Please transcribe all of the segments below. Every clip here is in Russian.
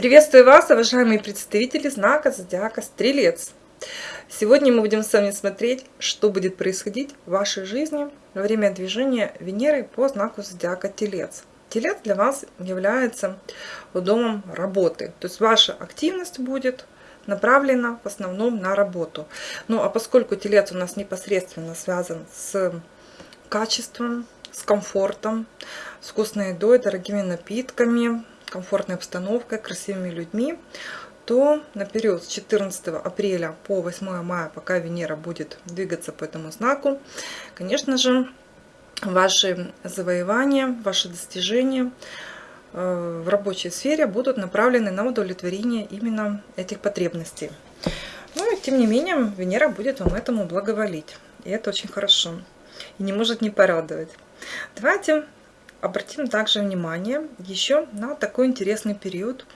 Приветствую вас, уважаемые представители знака Зодиака Стрелец. Сегодня мы будем с вами смотреть, что будет происходить в вашей жизни во время движения Венеры по знаку Зодиака Телец. Телец для вас является домом работы, то есть ваша активность будет направлена в основном на работу. Ну а поскольку Телец у нас непосредственно связан с качеством, с комфортом, с вкусной едой, дорогими напитками, комфортной обстановкой, красивыми людьми, то на период с 14 апреля по 8 мая, пока Венера будет двигаться по этому знаку, конечно же, ваши завоевания, ваши достижения э, в рабочей сфере будут направлены на удовлетворение именно этих потребностей. Но, ну тем не менее, Венера будет вам этому благоволить. И это очень хорошо. И не может не порадовать. Давайте обратим также внимание еще на такой интересный период,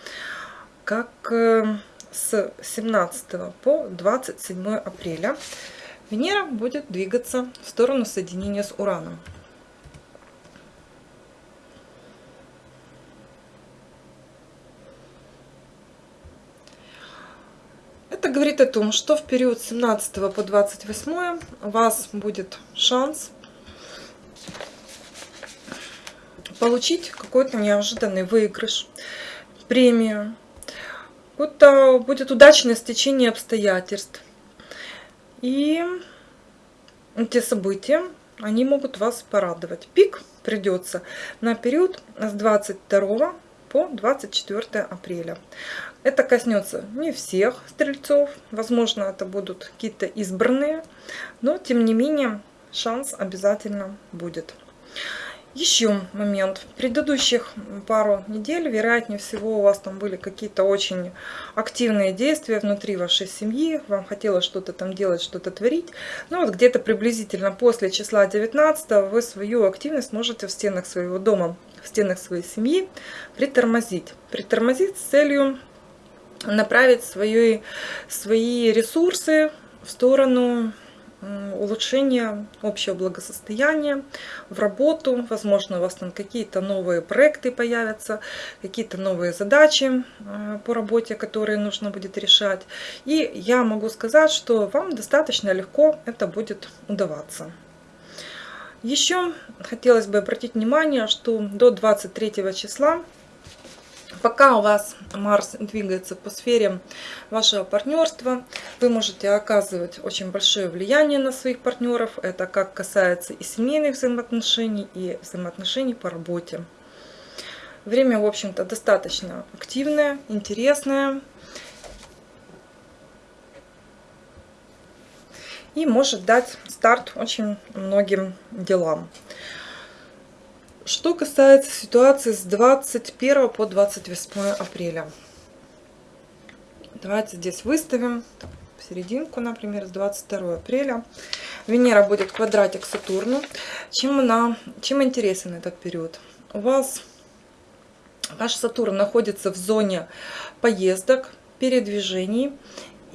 как э, с 17 по 27 апреля Венера будет двигаться в сторону соединения с Ураном. Это говорит о том, что в период с 17 по 28 у вас будет шанс получить какой-то неожиданный выигрыш, премию. Это будет удачное стечение обстоятельств. И эти события, они могут вас порадовать. Пик придется на период с 22 по 24 апреля. Это коснется не всех стрельцов, возможно, это будут какие-то избранные, но тем не менее шанс обязательно будет. Еще момент. Предыдущих пару недель, вероятнее всего, у вас там были какие-то очень активные действия внутри вашей семьи. Вам хотелось что-то там делать, что-то творить. Ну вот где-то приблизительно после числа 19 вы свою активность можете в стенах своего дома, в стенах своей семьи притормозить. Притормозить с целью направить свои, свои ресурсы в сторону улучшения общего благосостояния, в работу. Возможно, у вас там какие-то новые проекты появятся, какие-то новые задачи э, по работе, которые нужно будет решать. И я могу сказать, что вам достаточно легко это будет удаваться. Еще хотелось бы обратить внимание, что до 23 числа Пока у вас Марс двигается по сфере вашего партнерства, вы можете оказывать очень большое влияние на своих партнеров. Это как касается и семейных взаимоотношений, и взаимоотношений по работе. Время, в общем-то, достаточно активное, интересное. И может дать старт очень многим делам. Что касается ситуации с 21 по 28 апреля. Давайте здесь выставим в серединку, например, с 22 апреля. Венера будет квадратик Сатурну. Чем, она, чем интересен этот период? У вас ваш Сатурн находится в зоне поездок, передвижений.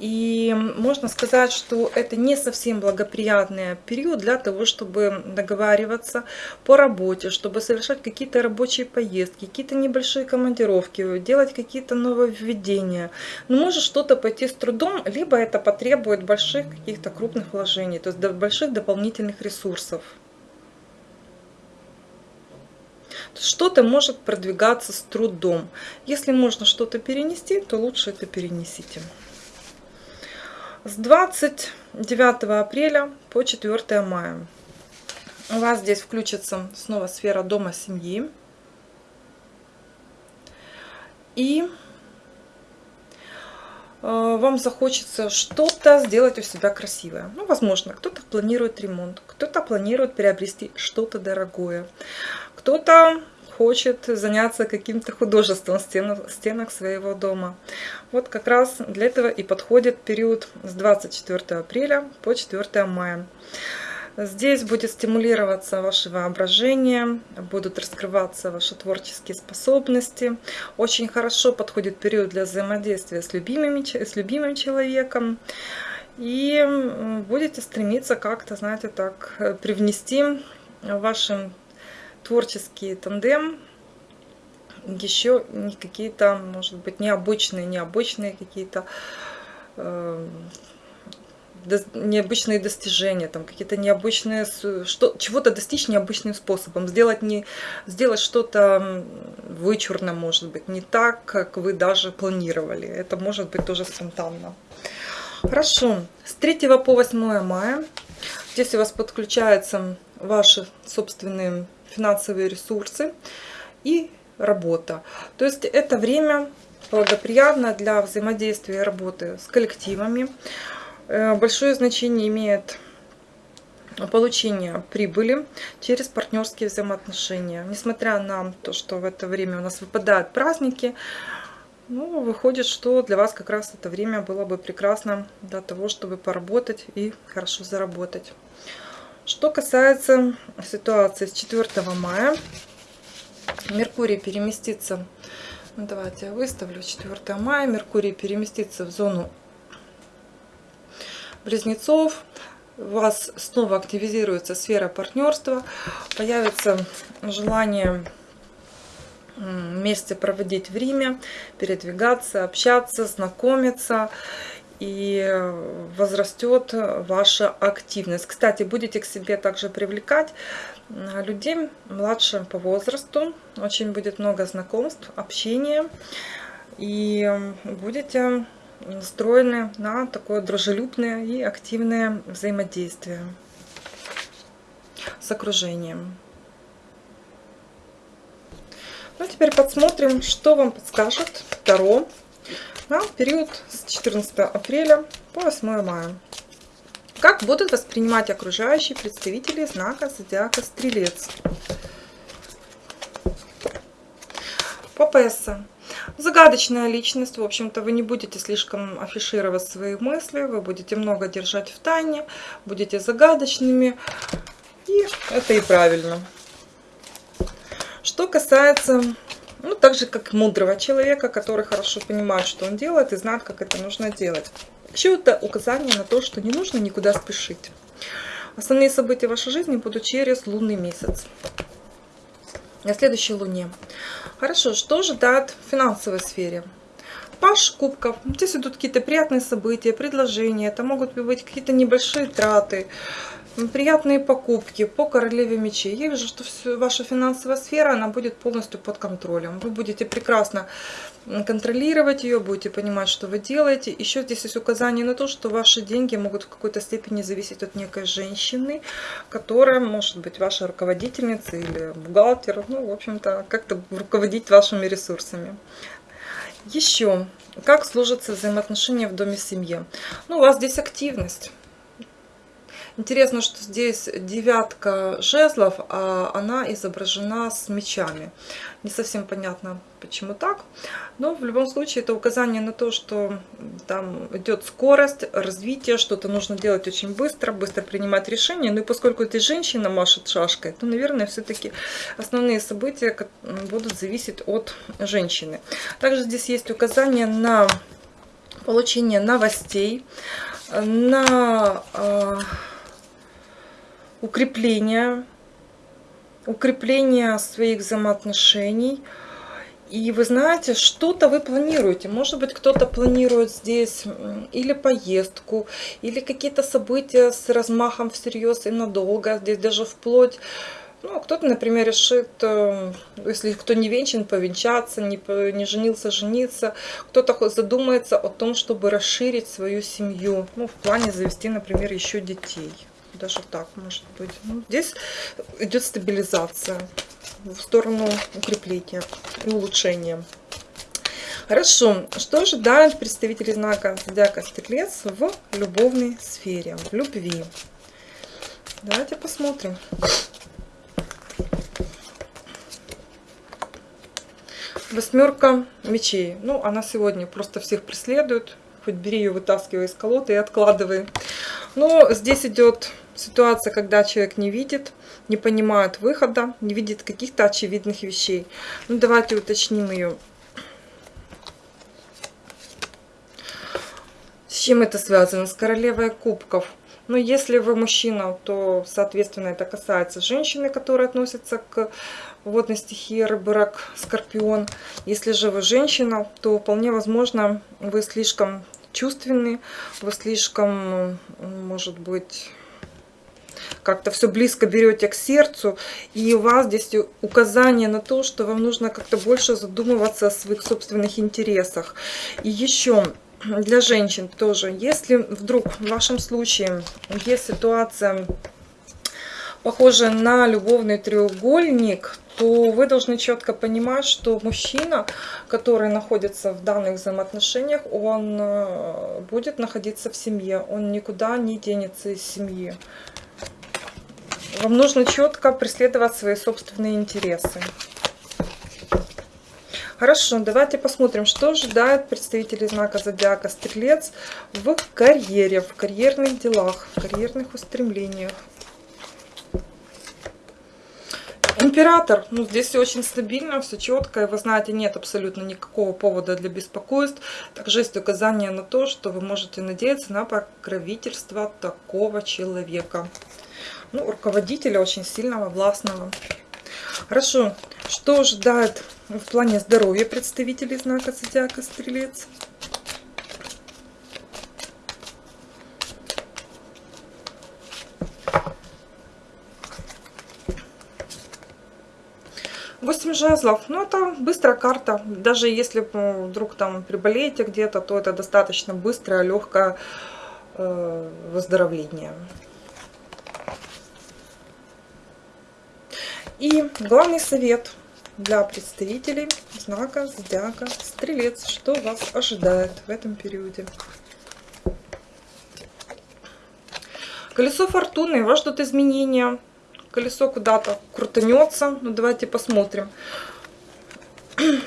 И можно сказать, что это не совсем благоприятный период для того, чтобы договариваться по работе, чтобы совершать какие-то рабочие поездки, какие-то небольшие командировки, делать какие-то нововведения. Но может что-то пойти с трудом, либо это потребует больших каких-то крупных вложений, то есть больших дополнительных ресурсов. Что-то может продвигаться с трудом. Если можно что-то перенести, то лучше это перенесите с 29 апреля по 4 мая. У вас здесь включится снова сфера дома семьи. И э, вам захочется что-то сделать у себя красивое. Ну, возможно, кто-то планирует ремонт, кто-то планирует приобрести что-то дорогое, кто-то хочет заняться каким-то художеством в стенах, стенах своего дома. Вот как раз для этого и подходит период с 24 апреля по 4 мая. Здесь будет стимулироваться ваше воображение, будут раскрываться ваши творческие способности. Очень хорошо подходит период для взаимодействия с, любимыми, с любимым человеком. И будете стремиться как-то, знаете, так э, привнести вашим творческий тандем еще какие-то, может быть, необычные, необычные какие-то э, необычные достижения, там какие-то необычные, что, чего-то достичь необычным способом, сделать, не, сделать что-то вычурно, может быть, не так, как вы даже планировали. Это может быть тоже спонтанно. Хорошо, с 3 по 8 мая здесь у вас подключаются ваши собственные финансовые ресурсы и работа. То есть это время благоприятно для взаимодействия и работы с коллективами. Э, большое значение имеет получение прибыли через партнерские взаимоотношения. Несмотря на то, что в это время у нас выпадают праздники, ну, выходит, что для вас как раз это время было бы прекрасно для того, чтобы поработать и хорошо заработать. Что касается ситуации с 4 мая, Меркурий переместится, ну, давайте я выставлю 4 мая, Меркурий переместится в зону близнецов, у вас снова активизируется сфера партнерства, появится желание вместе проводить время, передвигаться, общаться, знакомиться и возрастет ваша активность. Кстати, будете к себе также привлекать людей младше по возрасту, очень будет много знакомств, общения, и будете настроены на такое дружелюбное и активное взаимодействие с окружением. Ну, теперь посмотрим, что вам подскажет Таро на период с 14 апреля по 8 мая. Как будут воспринимать окружающие представители знака зодиака Стрелец? Папесса. Загадочная личность, в общем-то, вы не будете слишком афишировать свои мысли, вы будете много держать в тайне, будете загадочными, и это и правильно. Что касается, ну, так же, как мудрого человека, который хорошо понимает, что он делает, и знает, как это нужно делать. Еще это указание на то, что не нужно никуда спешить. Основные события вашей жизни будут через лунный месяц на следующей луне. Хорошо, что ожидает в финансовой сфере? Паш кубков. Здесь идут какие-то приятные события, предложения. Это могут быть какие-то небольшие траты, приятные покупки по королеве мечей. Я вижу, что все, ваша финансовая сфера, она будет полностью под контролем. Вы будете прекрасно контролировать ее, будете понимать, что вы делаете. Еще здесь есть указание на то, что ваши деньги могут в какой-то степени зависеть от некой женщины, которая может быть ваша руководительница или бухгалтер. Ну, в общем-то, как-то руководить вашими ресурсами. Еще, как сложатся взаимоотношения в доме семьи? Ну, у вас здесь активность Интересно, что здесь девятка жезлов, а она изображена с мечами. Не совсем понятно, почему так. Но в любом случае это указание на то, что там идет скорость, развитие, что-то нужно делать очень быстро, быстро принимать решения. Ну и поскольку эта женщина машет шашкой, то, наверное, все-таки основные события будут зависеть от женщины. Также здесь есть указание на получение новостей, на а, укрепление, укрепление своих взаимоотношений. И вы знаете, что-то вы планируете. Может быть, кто-то планирует здесь или поездку, или какие-то события с размахом всерьез и надолго. Здесь даже вплоть ну, кто-то, например, решит, э, если кто не венчан, повенчаться, не, не женился, жениться. Кто-то задумается о том, чтобы расширить свою семью. Ну, в плане завести, например, еще детей даже так может быть. Ну, здесь идет стабилизация в сторону укрепления и улучшения. Хорошо, что ожидают представители знака Зодиака Стрелец в любовной сфере, в любви? Давайте посмотрим. Восьмерка мечей. Ну, она сегодня просто всех преследует. Хоть бери ее, вытаскивай из колоды и откладывай. Но здесь идет ситуация, когда человек не видит, не понимает выхода, не видит каких-то очевидных вещей. Ну, давайте уточним ее. чем это связано? С королевой кубков. Но если вы мужчина, то, соответственно, это касается женщины, которые относятся к водной стихии рыбы, рак, скорпион. Если же вы женщина, то вполне возможно, вы слишком чувственны, вы слишком, может быть, как-то все близко берете к сердцу, и у вас здесь указание на то, что вам нужно как-то больше задумываться о своих собственных интересах. И еще для женщин тоже, если вдруг в вашем случае есть ситуация похожая на любовный треугольник, то вы должны четко понимать, что мужчина, который находится в данных взаимоотношениях, он э, будет находиться в семье, он никуда не денется из семьи. Вам нужно четко преследовать свои собственные интересы. Хорошо, давайте посмотрим, что ожидает представителей знака Зодиака Стрелец в карьере, в карьерных делах, в карьерных устремлениях. Император, ну здесь все очень стабильно, все четко, и вы знаете, нет абсолютно никакого повода для беспокойств. Также есть указание на то, что вы можете надеяться на покровительство такого человека ну, руководителя очень сильного, властного. Хорошо, что ожидает в плане здоровья представителей знака Зодиака Стрелец? Жезлов, ну это быстрая карта, даже если вдруг там приболеете где-то, то это достаточно быстрое, легкое э, выздоровление. И главный совет для представителей знака Зодиака Стрелец. Что вас ожидает в этом периоде? Колесо фортуны. Вас ждут изменения. Колесо куда-то крутанется. Ну, давайте посмотрим. Вы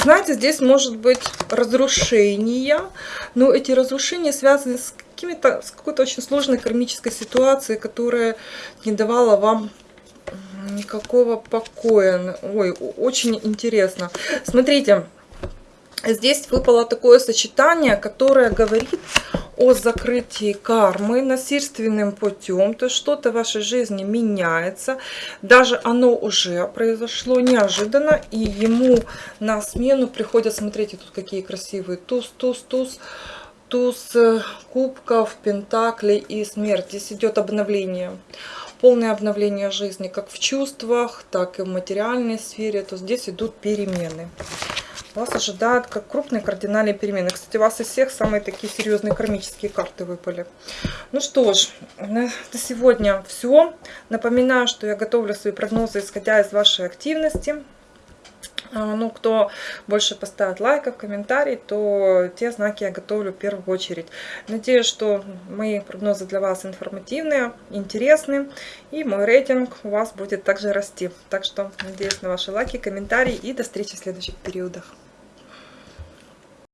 знаете, здесь может быть разрушение. Но эти разрушения связаны с какими-то, с какой-то очень сложной кармической ситуацией, которая не давала вам никакого покоя. Ой, очень интересно. Смотрите, здесь выпало такое сочетание, которое говорит о закрытии кармы насильственным путем, то что-то в вашей жизни меняется, даже оно уже произошло неожиданно, и ему на смену приходят, смотрите, тут какие красивые туз, туз, туз, туз э, кубков, пентаклей и смерть. Здесь идет обновление, полное обновление жизни, как в чувствах, так и в материальной сфере. То здесь идут перемены. Вас ожидают как крупные кардинальные перемены. Кстати, у вас из всех самые такие серьезные кармические карты выпали. Ну что ж, на сегодня все. Напоминаю, что я готовлю свои прогнозы, исходя из вашей активности. А, ну, кто больше поставит лайков, комментарий, то те знаки я готовлю в первую очередь. Надеюсь, что мои прогнозы для вас информативные, интересны, и мой рейтинг у вас будет также расти. Так что надеюсь на ваши лайки, комментарии и до встречи в следующих периодах.